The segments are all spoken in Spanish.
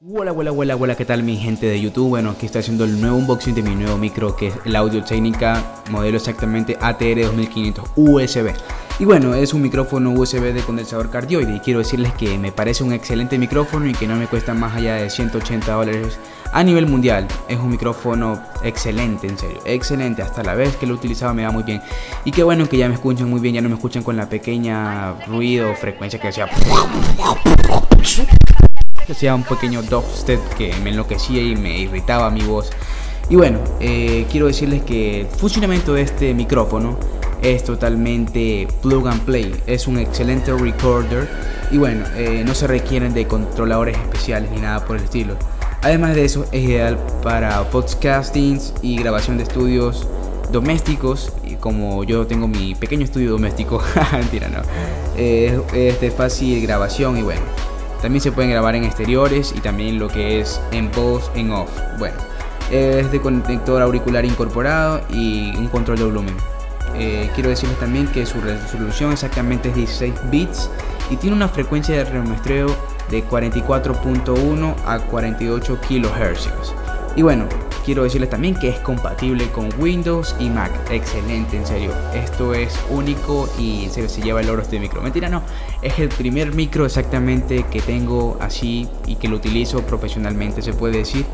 Hola, hola, hola, hola, ¿qué tal mi gente de YouTube? Bueno, aquí estoy haciendo el nuevo unboxing de mi nuevo micro que es el Audio Técnica modelo exactamente ATR 2500 USB. Y bueno, es un micrófono USB de condensador cardioide y quiero decirles que me parece un excelente micrófono y que no me cuesta más allá de 180 dólares a nivel mundial. Es un micrófono excelente, en serio, excelente. Hasta la vez que lo utilizaba me va muy bien. Y qué bueno que ya me escuchan muy bien, ya no me escuchan con la pequeña ruido frecuencia que hacía que hacía un pequeño dubstep que me enloquecía y me irritaba mi voz. Y bueno, eh, quiero decirles que el funcionamiento de este micrófono es totalmente plug and play, es un excelente recorder y bueno, eh, no se requieren de controladores especiales ni nada por el estilo. Además de eso, es ideal para podcastings y grabación de estudios domésticos, como yo tengo mi pequeño estudio doméstico, mentira, no, eh, es de fácil grabación y bueno, también se pueden grabar en exteriores y también lo que es en post, en off. Bueno, es de conector auricular incorporado y un control de volumen. Eh, quiero decirles también que su resolución exactamente es 16 bits y tiene una frecuencia de remuestreo de 44.1 a 48 kHz. Y bueno, quiero decirles también que es compatible con Windows y Mac. Excelente, en serio. Esto es único y en serio se lleva el oro este micro. Mentira, no. Es el primer micro exactamente que tengo así y que lo utilizo profesionalmente, se puede decir.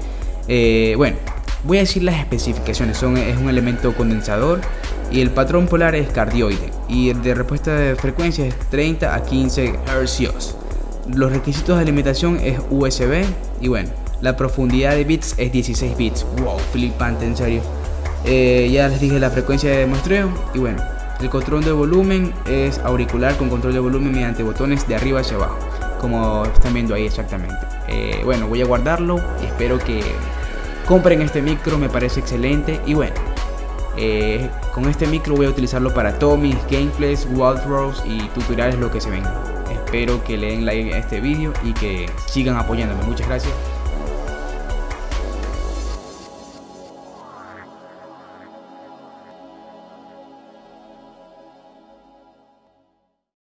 Eh, bueno, voy a decir las especificaciones. Son, es un elemento condensador y el patrón polar es cardioide y el de respuesta de frecuencia es 30 a 15 Hz. Los requisitos de alimentación es USB y bueno, la profundidad de bits es 16 bits. Wow, flipante, en serio. Eh, ya les dije la frecuencia de muestreo y bueno, el control de volumen es auricular con control de volumen mediante botones de arriba hacia abajo, como están viendo ahí exactamente. Eh, bueno, voy a guardarlo y espero que compren este micro, me parece excelente y bueno. Eh, con este micro voy a utilizarlo para todos mis gameplays, walkthroughs y tutoriales lo que se venga. Espero que le den like a este vídeo y que sigan apoyándome. Muchas gracias.